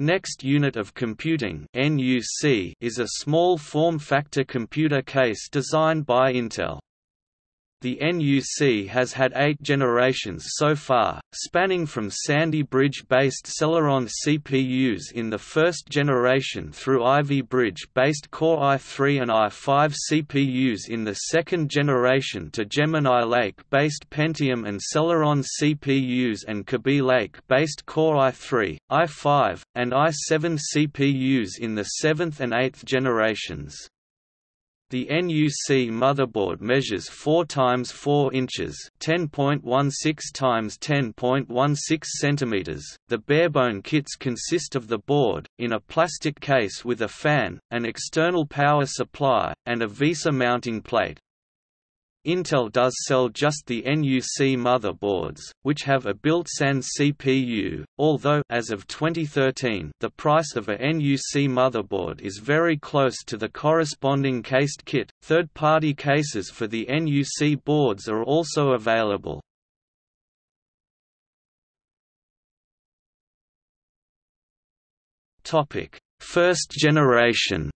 Next Unit of Computing is a small form-factor computer case designed by Intel. The NUC has had eight generations so far, spanning from Sandy Bridge-based Celeron CPUs in the first generation through Ivy Bridge-based Core i3 and i5 CPUs in the second generation to Gemini Lake-based Pentium and Celeron CPUs and Kaby Lake-based Core i3, i5, and i7 CPUs in the seventh and eighth generations. The NUC motherboard measures 4 times 4 inches, 10.16 times 10.16 centimeters. The barebone kits consist of the board in a plastic case with a fan, an external power supply, and a VESA mounting plate. Intel does sell just the NUC motherboards, which have a built-in CPU, although as of 2013 the price of a NUC motherboard is very close to the corresponding cased kit. Third-party cases for the NUC boards are also available. Topic: First generation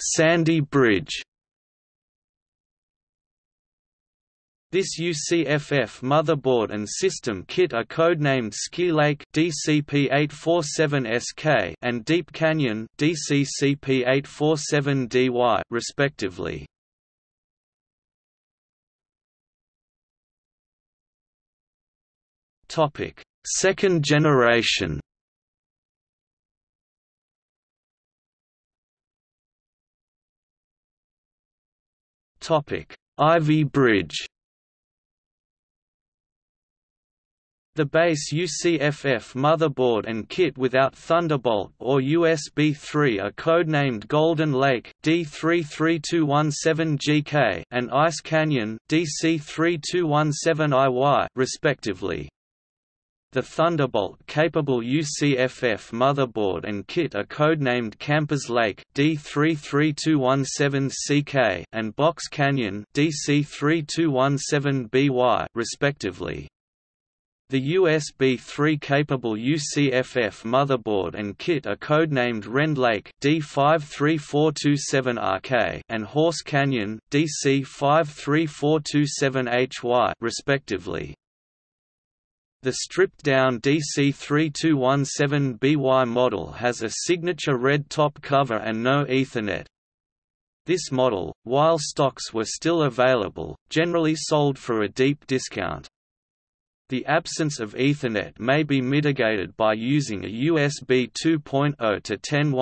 Sandy Bridge. This UCFF motherboard and system kit are codenamed Skylake DCP847SK and Deep Canyon DCCP847DY respectively. Topic: Second generation. Ivy Bridge The base UCFF motherboard and kit without Thunderbolt or USB 3 are codenamed Golden Lake D33217GK and Ice Canyon DC3217IY respectively. The Thunderbolt-capable UCFF motherboard and kit are codenamed Campers Lake D33217CK and Box Canyon DC3217BY respectively. The USB 3-capable UCFF motherboard and kit are codenamed Rend Lake D53427RK and Horse Canyon DC53427HY respectively. The stripped-down DC3217BY model has a signature red top cover and no Ethernet. This model, while stocks were still available, generally sold for a deep discount. The absence of Ethernet may be mitigated by using a USB 2.0 to 10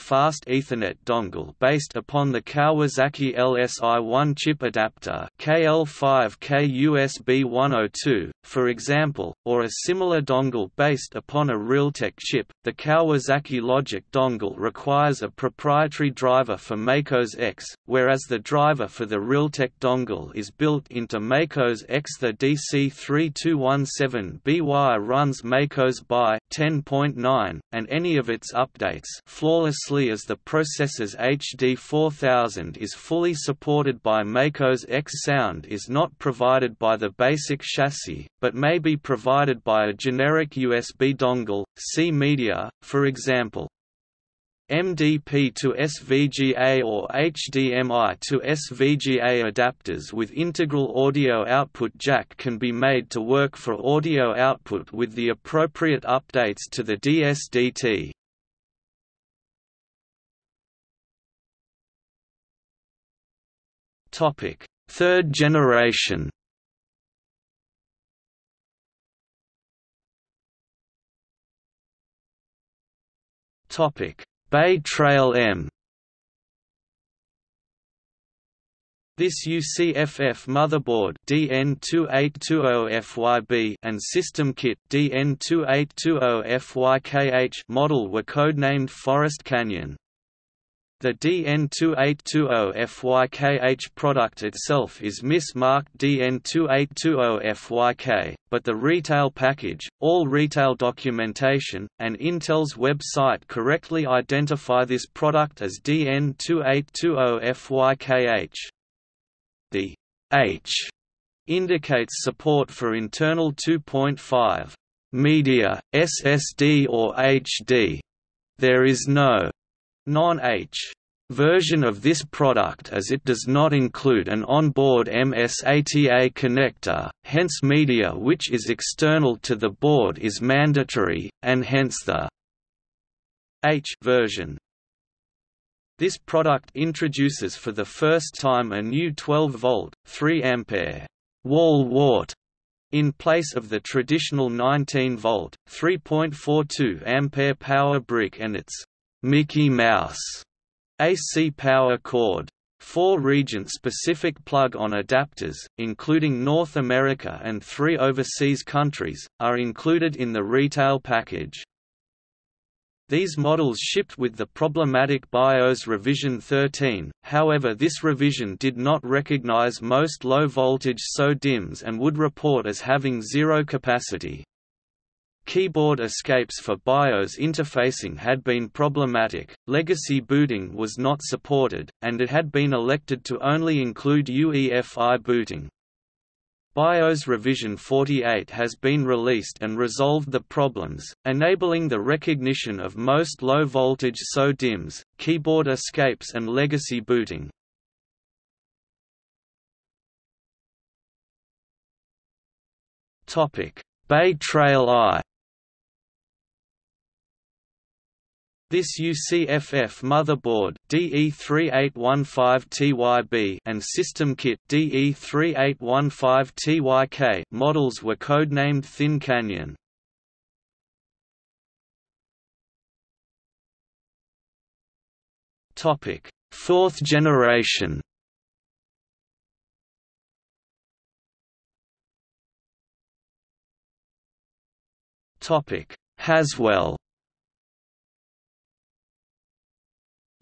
fast Ethernet dongle based upon the Kawasaki LSI-1 chip adapter KL5K USB 102, for example, or a similar dongle based upon a Realtek chip. The Kawasaki Logic dongle requires a proprietary driver for Mac OS X, whereas the driver for the Realtek dongle is built into Mac OS X. The DC32 217BY runs Mac OS BY 10.9, and any of its updates flawlessly as the processor's HD 4000 is fully supported by Mac OS X. Sound is not provided by the basic chassis, but may be provided by a generic USB dongle, see media, for example. MDP to SVGA or HDMI to SVGA adapters with integral audio output jack can be made to work for audio output with the appropriate updates to the DSDT. Topic: Third generation. Topic: Bay Trail M This UCFF motherboard DN2820FYB and system kit DN2820FYKH model were codenamed Forest Canyon. The DN2820FYKH product itself is mismarked DN2820FYK, but the retail package, all retail documentation, and Intel's website correctly identify this product as DN2820FYKH. The H indicates support for internal 2.5 media, SSD or HD. There is no non-H version of this product as it does not include an onboard MSATA connector, hence media which is external to the board is mandatory, and hence the H version. This product introduces for the first time a new 12-volt, 3-ampere wall wart in place of the traditional 19-volt, 3.42 ampere power brick and its Mickey Mouse AC power cord. Four region-specific plug-on adapters, including North America and three overseas countries, are included in the retail package. These models shipped with the problematic BIOS revision 13, however this revision did not recognize most low-voltage SO-DIMMs and would report as having zero capacity. Keyboard escapes for BIOS interfacing had been problematic, legacy booting was not supported, and it had been elected to only include UEFI booting. BIOS revision 48 has been released and resolved the problems, enabling the recognition of most low-voltage SO-DIMMs, keyboard escapes and legacy booting. Bay Trail I This UCFF motherboard DE3815TYB and system kit DE3815TYK models were codenamed Thin Canyon. Topic: Fourth generation. Topic: Haswell.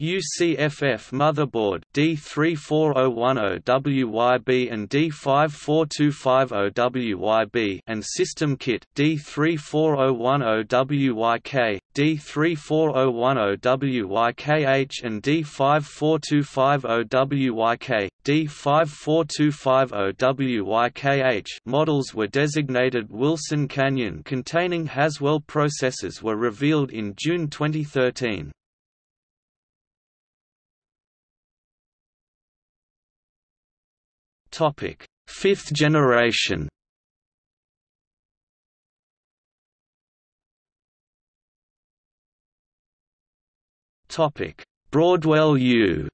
UCFF motherboard D34010WYB and D54250WYB and system kit D34010WYK, D34010WYKH and D54250WYK, D54250WYKH models were designated Wilson Canyon containing Haswell processors were revealed in June 2013. Topic: Fifth generation. Topic: Broadwell U.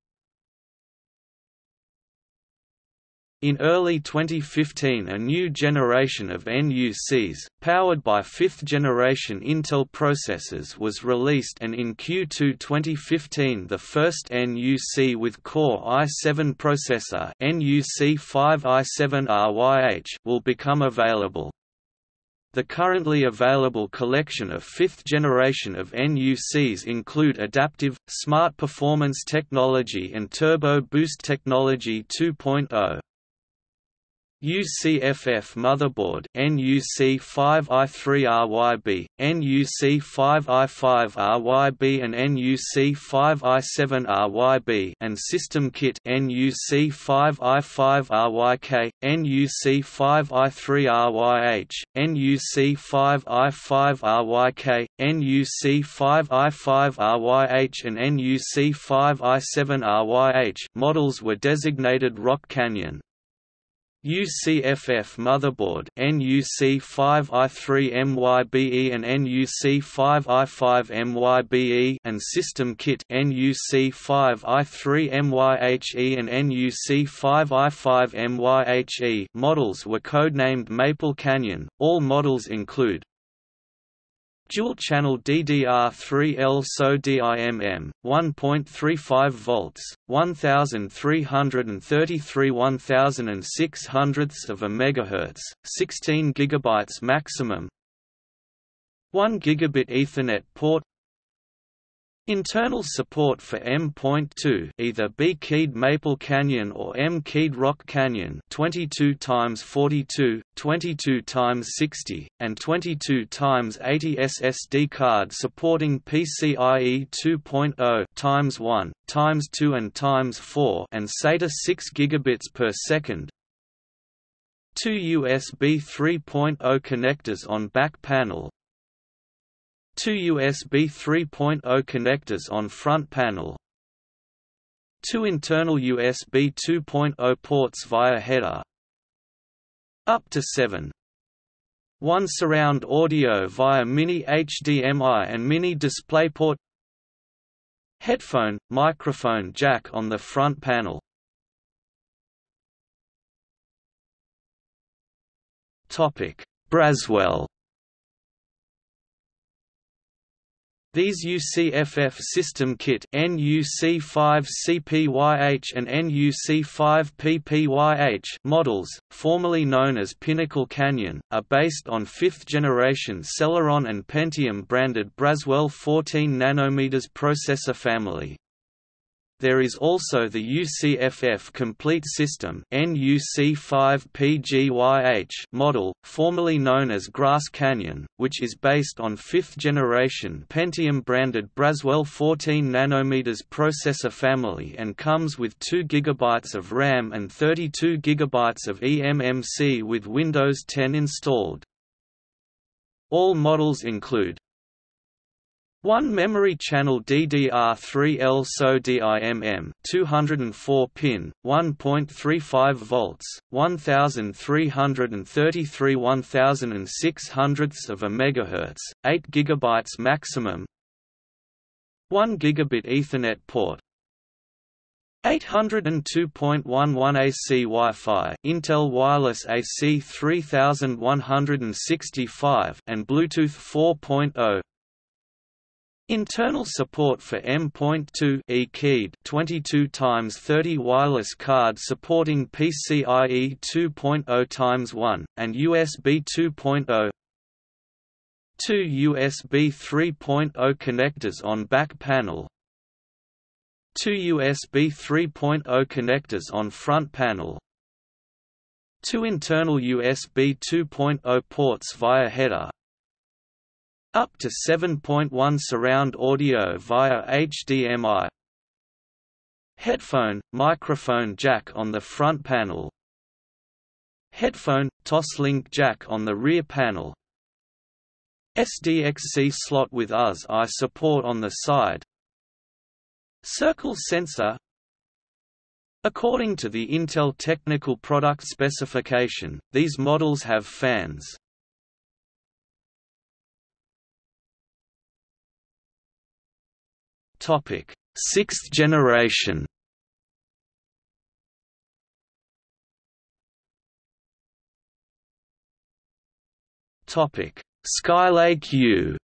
In early 2015 a new generation of NUCs, powered by fifth-generation Intel processors was released and in Q2 2015 the first NUC with Core i7 processor NUC5i7RYH will become available. The currently available collection of fifth generation of NUCs include adaptive, smart performance technology and turbo boost technology 2.0. UCFF motherboard NUC5i3RYB, NUC5i5RYB and NUC5i7RYB and system kit NUC5i5RYK, NUC5i3RYH, NUC5i5RYK, NUC5i5RYH and NUC5i7RYH models were designated Rock Canyon. UCFF motherboard NUC5i3MYBE and NUC5i5MYBE and system kit NUC5i3MYHE and NUC5i5MYHE models were codenamed Maple Canyon. All models include Dual-channel DDR3L SO DIMM, 1.35 volts, 1333 1600ths of a megahertz, 16 gigabytes maximum. 1 gigabit Ethernet port Internal support for M.2 either B-keyed Maple Canyon or M-keyed Rock Canyon 22 times 42, 22 times 60, and 22 times 80 SSD card supporting PCIe 2.0 times 1, times 2 and times 4 and SATA 6 gigabits per second. Two USB 3.0 connectors on back panel Two USB 3.0 connectors on front panel Two internal USB 2.0 ports via header Up to 7 one surround audio via mini HDMI and mini DisplayPort Headphone, microphone jack on the front panel. Topic: Braswell These UCFF System Kit NUC5CPYH and NUC5PPYH models, formerly known as Pinnacle Canyon, are based on 5th-generation Celeron and Pentium branded Braswell 14 nm processor family. There is also the UCFF Complete System NUC5PGYH model, formerly known as Grass Canyon, which is based on 5th-generation Pentium-branded Braswell 14 nm processor family and comes with 2 GB of RAM and 32 GB of eMMC with Windows 10 installed. All models include 1 memory channel DDR3L SO DIMM 204 pin 1.35 volts 1333 1600ths of a megahertz 8 gigabytes maximum. 1 gigabit ethernet port. 802.11 AC Wi-Fi Intel Wireless AC 3165 and Bluetooth 4.0 Internal support for M.2 E-keyed 22 times 30 wireless card supporting PCIe 2.0 times 1 and USB 2.0. Two USB 3.0 connectors on back panel. Two USB 3.0 connectors on front panel. Two internal USB 2.0 ports via header up to 7.1 surround audio via HDMI. Headphone, microphone jack on the front panel. Headphone, Toslink jack on the rear panel. SDXC slot with US-I support on the side. Circle sensor According to the Intel technical product specification, these models have fans. Topic: Sixth generation. Topic: Skylake U.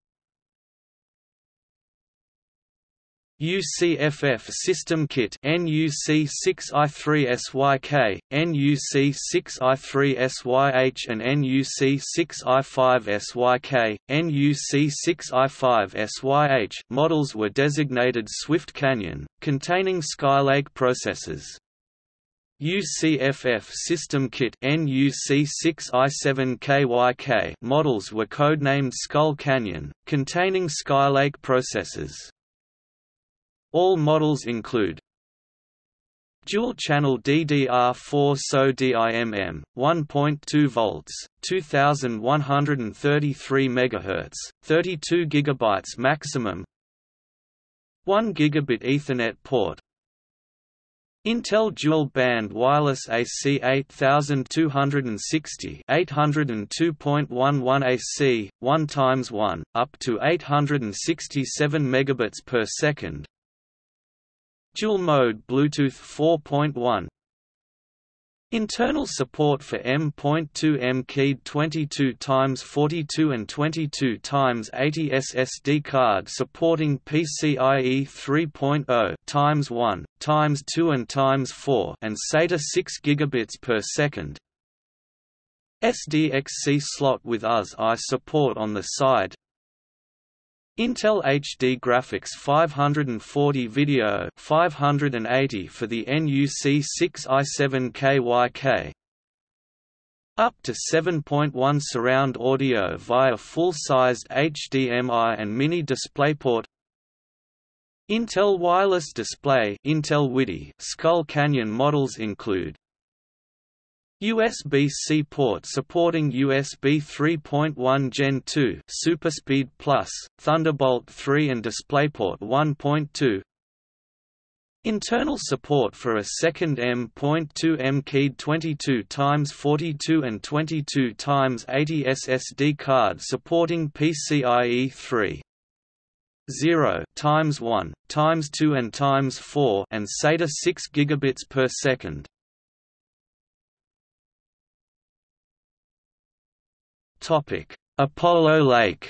UCFF System Kit NUC6i3SYK, NUC6i3SYH and NUC6i5SYK, NUC6i5SYH models were designated Swift Canyon, containing Skylake processors. UCFF System Kit NUC6i7KYK models were codenamed Skull Canyon, containing Skylake processors. All models include Dual-channel DDR4 SO DIMM, 1.2 volts, 2133 MHz, 32 GB maximum 1 gigabit Ethernet port. Intel Dual Band Wireless AC 8260 802.11 AC 1 times 1 up to 867 megabits per second Dual mode Bluetooth 4.1 Internal support for M.2 M-keyed 22 x 42 and 22 x 80 SSD card supporting PCIe 3.0 times 1 times 2 and times 4 and SATA 6 gigabits per second. SDXC slot with US-I support on the side Intel HD Graphics 540 Video 580 for the NUC6i7KYK up to 7.1 surround audio via full-sized HDMI and mini DisplayPort. Intel Wireless Display Intel WIDI Skull Canyon models include USB-C port supporting USB 3.1 Gen 2 SuperSpeed Plus, Thunderbolt 3 and DisplayPort 1.2 Internal support for a second M.2 M keyed 22 x 42 and 22 x 80 SSD card supporting PCIe 3. 0 times 1 times 2 and times 4 and SATA 6 gigabits per second. Topic: Apollo Lake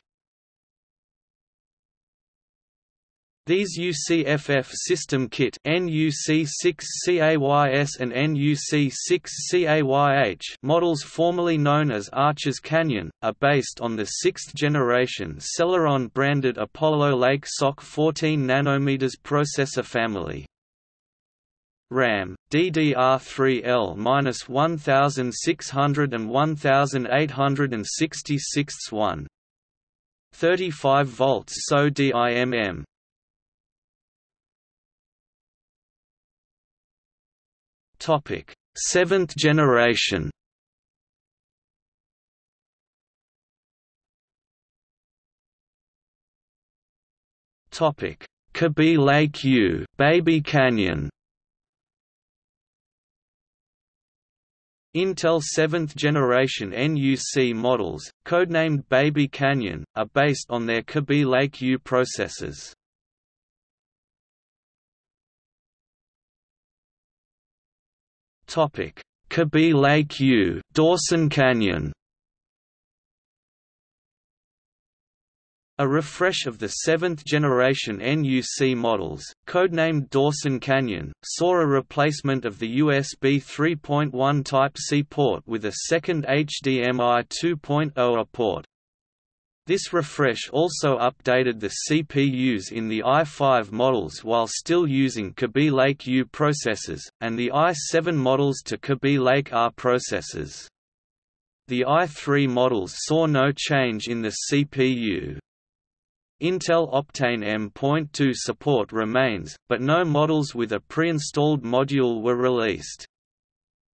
These UCFF System Kit NUC6CAYS and NUC6CAYH models formerly known as Arches Canyon, are based on the 6th generation Celeron branded Apollo Lake SoC 14 nm processor family. RAM, DDR3L-1600 and 1866 1. 35 volts SO DIMM Topic: Seventh generation. Topic: Kaby Lake U, Baby Canyon. Intel 7th generation NUC models, codenamed Baby Canyon, are based on their Kaby Lake U processors. Kaby Lake U, Dawson Canyon. A refresh of the seventh-generation NUC models, codenamed Dawson Canyon, saw a replacement of the USB 3.1 Type-C port with a second HDMI 2.0 port. This refresh also updated the CPUs in the i5 models while still using Kaby Lake U processors, and the i7 models to Kaby Lake R processors. The i3 models saw no change in the CPU. Intel Optane M.2 support remains, but no models with a pre-installed module were released.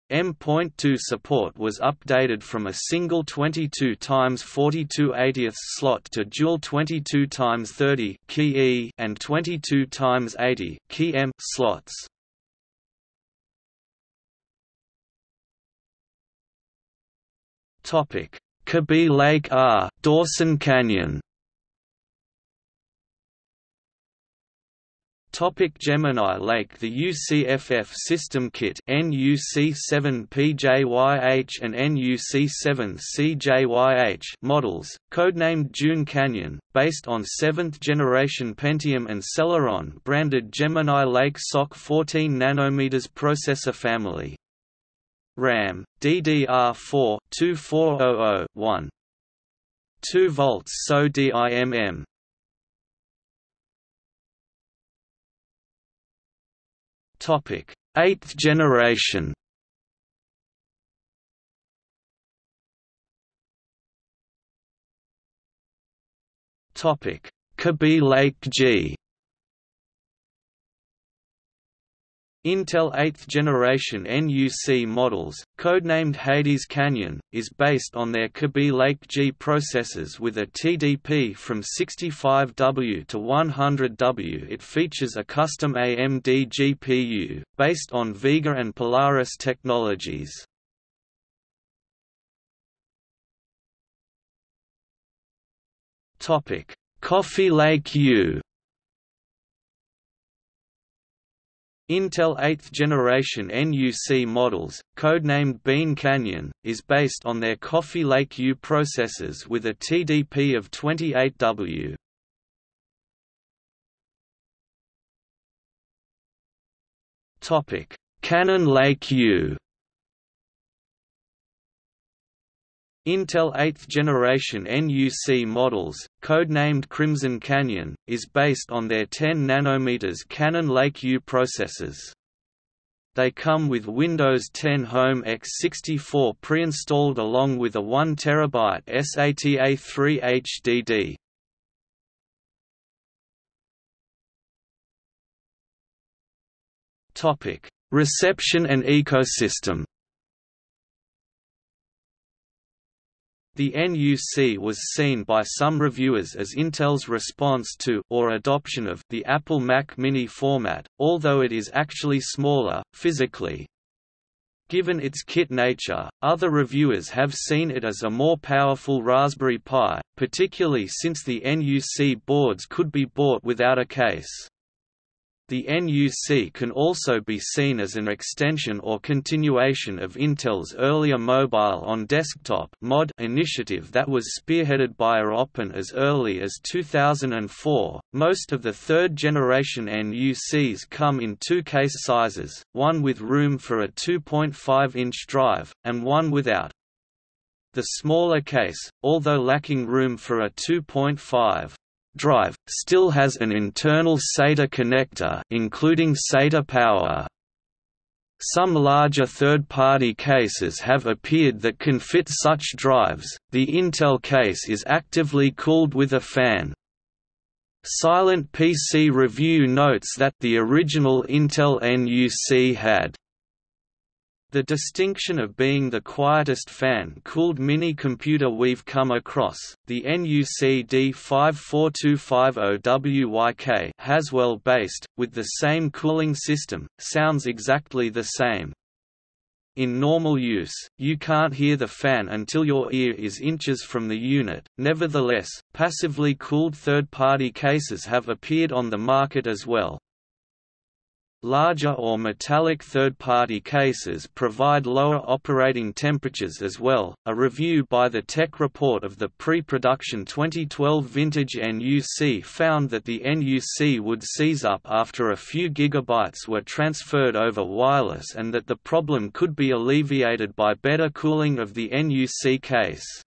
M.2 support was updated from a single 22 x 42 80 slot to dual 22 x 30 key E and 22 x 80 key M slots. Topic: Kaby Lake R, Dawson Canyon. Topic Gemini Lake The UCFF System Kit NUC7PJYH and NUC7CJYH models, codenamed June Canyon, based on 7th-generation Pentium and Celeron branded Gemini Lake SoC 14 nm processor family. RAM, DDR4 2400 1. 2 volts SO DIMM Topic: Eighth generation. Topic: Kaby Lake G. Intel 8th generation NUC models, codenamed Hades Canyon, is based on their Kaby Lake G processors with a TDP from 65W to 100W. It features a custom AMD GPU, based on Vega and Polaris technologies. Coffee Lake U Intel 8th generation NUC models, codenamed Bean Canyon, is based on their Coffee Lake U processors with a TDP of 28W. Cannon Lake U Intel 8th generation NUC models, codenamed Crimson Canyon, is based on their 10 nm Cannon Lake U processors. They come with Windows 10 Home x64 pre-installed along with a 1 TB SATA3 HDD. Reception and ecosystem. The NUC was seen by some reviewers as Intel's response to or adoption of the Apple Mac mini format, although it is actually smaller, physically. Given its kit nature, other reviewers have seen it as a more powerful Raspberry Pi, particularly since the NUC boards could be bought without a case. The NUC can also be seen as an extension or continuation of Intel's earlier Mobile on Desktop mod initiative that was spearheaded by AOpen as early as 2004. Most of the third generation NUCs come in two case sizes, one with room for a 2.5-inch drive, and one without. The smaller case, although lacking room for a 2.5 drive, still has an internal SATA connector including SATA power. Some larger third-party cases have appeared that can fit such drives. The Intel case is actively cooled with a fan. Silent PC Review notes that the original Intel NUC had the distinction of being the quietest fan-cooled mini-computer we've come across, the NUC D54250WYK Haswell-based, with the same cooling system, sounds exactly the same. In normal use, you can't hear the fan until your ear is inches from the unit. Nevertheless, passively cooled third-party cases have appeared on the market as well, Larger or metallic third-party cases provide lower operating temperatures as well. A review by the Tech Report of the pre-production 2012 vintage NUC found that the NUC would seize up after a few gigabytes were transferred over wireless and that the problem could be alleviated by better cooling of the NUC case.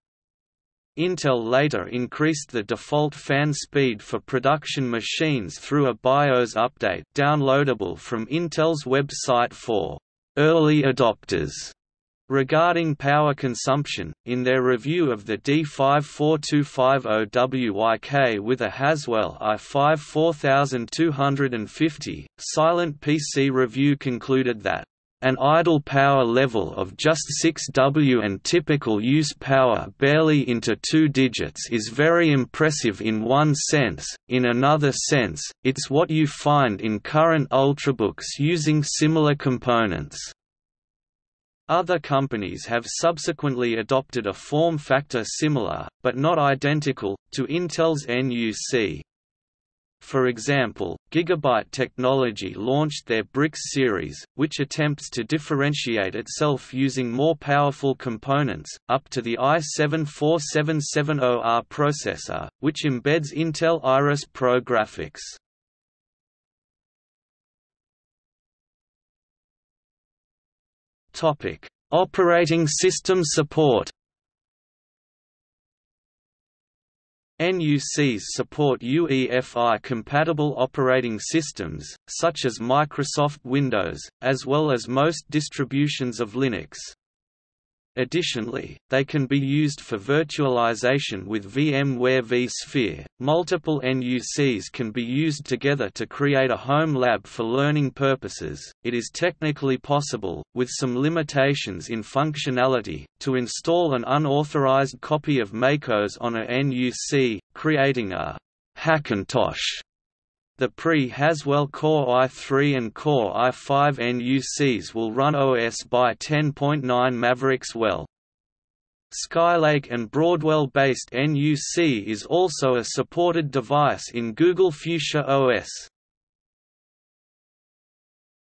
Intel later increased the default fan speed for production machines through a BIOS update downloadable from Intel's website for early adopters. Regarding power consumption, in their review of the D54250WYK with a Haswell i5 4250, Silent PC Review concluded that an idle power level of just 6W and typical use power barely into two digits is very impressive in one sense, in another sense, it's what you find in current Ultrabooks using similar components. Other companies have subsequently adopted a form factor similar, but not identical, to Intel's NUC. For example, Gigabyte Technology launched their BRIX series, which attempts to differentiate itself using more powerful components, up to the i7-4770R processor, which embeds Intel Iris Pro graphics. Operating system support NUCs support UEFI-compatible operating systems, such as Microsoft Windows, as well as most distributions of Linux. Additionally, they can be used for virtualization with VMware vSphere. Multiple NUCs can be used together to create a home lab for learning purposes. It is technically possible, with some limitations in functionality, to install an unauthorized copy of MacOS on a NUC, creating a Hackintosh the pre-Haswell Core i3 and Core i5 NUCs will run OS by 10.9 Mavericks well. Skylake and Broadwell-based NUC is also a supported device in Google Fuchsia OS.